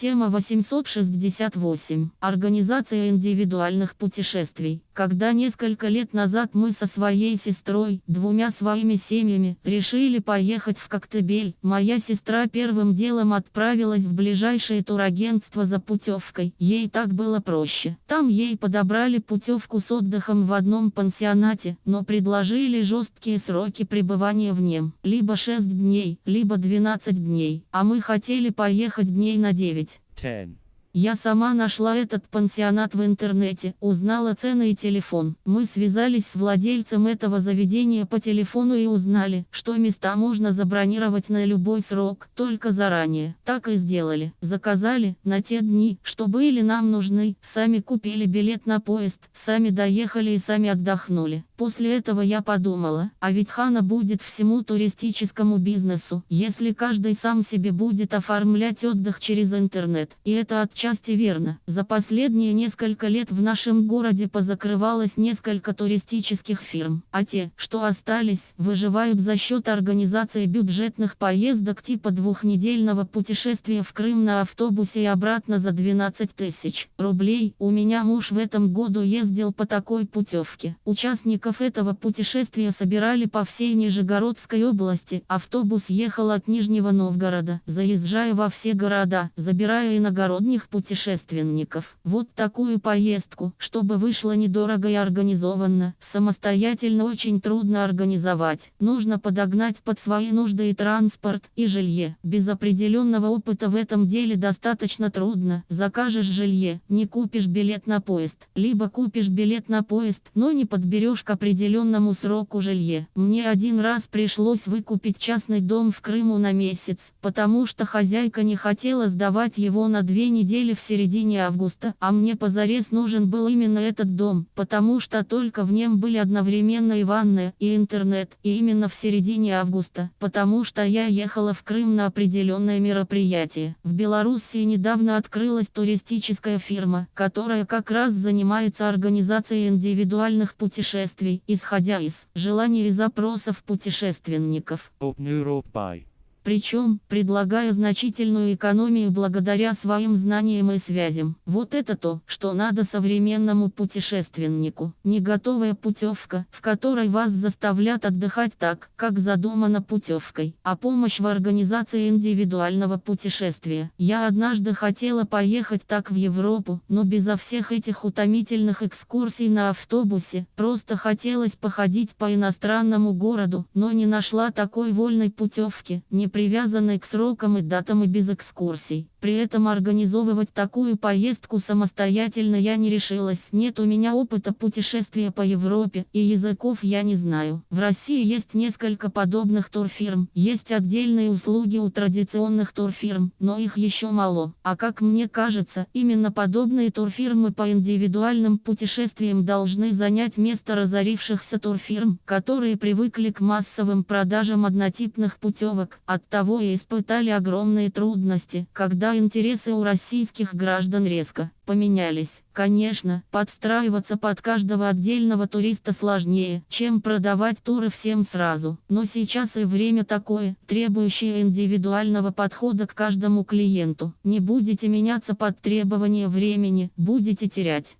Тема 868. Организация индивидуальных путешествий. Когда несколько лет назад мы со своей сестрой, двумя своими семьями, решили поехать в Коктебель, моя сестра первым делом отправилась в ближайшее турагентство за путевкой. Ей так было проще. Там ей подобрали путевку с отдыхом в одном пансионате, но предложили жесткие сроки пребывания в нем. Либо 6 дней, либо 12 дней. А мы хотели поехать дней на 9. 8, 10. Я сама нашла этот пансионат в интернете, узнала цены и телефон. Мы связались с владельцем этого заведения по телефону и узнали, что места можно забронировать на любой срок, только заранее. Так и сделали. Заказали, на те дни, что были нам нужны, сами купили билет на поезд, сами доехали и сами отдохнули. После этого я подумала, а ведь хана будет всему туристическому бизнесу, если каждый сам себе будет оформлять отдых через интернет. И это отчасти верно. За последние несколько лет в нашем городе позакрывалось несколько туристических фирм, а те, что остались, выживают за счет организации бюджетных поездок типа двухнедельного путешествия в Крым на автобусе и обратно за 12 тысяч рублей. У меня муж в этом году ездил по такой путевке. Участников этого путешествия собирали по всей Нижегородской области. Автобус ехал от Нижнего Новгорода, заезжая во все города, забирая иногородних путешественников. Вот такую поездку, чтобы вышло недорого и организованно, самостоятельно очень трудно организовать. Нужно подогнать под свои нужды и транспорт, и жилье. Без определенного опыта в этом деле достаточно трудно. Закажешь жилье, не купишь билет на поезд. Либо купишь билет на поезд, но не подберешь к определенному сроку жилье. Мне один раз пришлось выкупить частный дом в Крыму на месяц, потому что хозяйка не хотела сдавать его на две недели в середине августа, а мне позарез нужен был именно этот дом, потому что только в нем были одновременно и ванная, и интернет, и именно в середине августа, потому что я ехала в Крым на определенное мероприятие. В Белоруссии недавно открылась туристическая фирма, которая как раз занимается организацией индивидуальных путешествий, исходя из желаний и запросов путешественников. Open. Причем, предлагая значительную экономию благодаря своим знаниям и связям. Вот это то, что надо современному путешественнику. Не готовая путевка, в которой вас заставлят отдыхать так, как задумано путевкой, а помощь в организации индивидуального путешествия. Я однажды хотела поехать так в Европу, но безо всех этих утомительных экскурсий на автобусе, просто хотелось походить по иностранному городу, но не нашла такой вольной путевки, не привязанной к срокам и датам и без экскурсий. При этом организовывать такую поездку самостоятельно я не решилась. Нет у меня опыта путешествия по Европе, и языков я не знаю. В России есть несколько подобных турфирм, есть отдельные услуги у традиционных турфирм, но их еще мало. А как мне кажется, именно подобные турфирмы по индивидуальным путешествиям должны занять место разорившихся турфирм, которые привыкли к массовым продажам однотипных путевок, оттого и испытали огромные трудности, интересы у российских граждан резко поменялись. Конечно, подстраиваться под каждого отдельного туриста сложнее, чем продавать туры всем сразу. Но сейчас и время такое, требующее индивидуального подхода к каждому клиенту. Не будете меняться под требования времени, будете терять.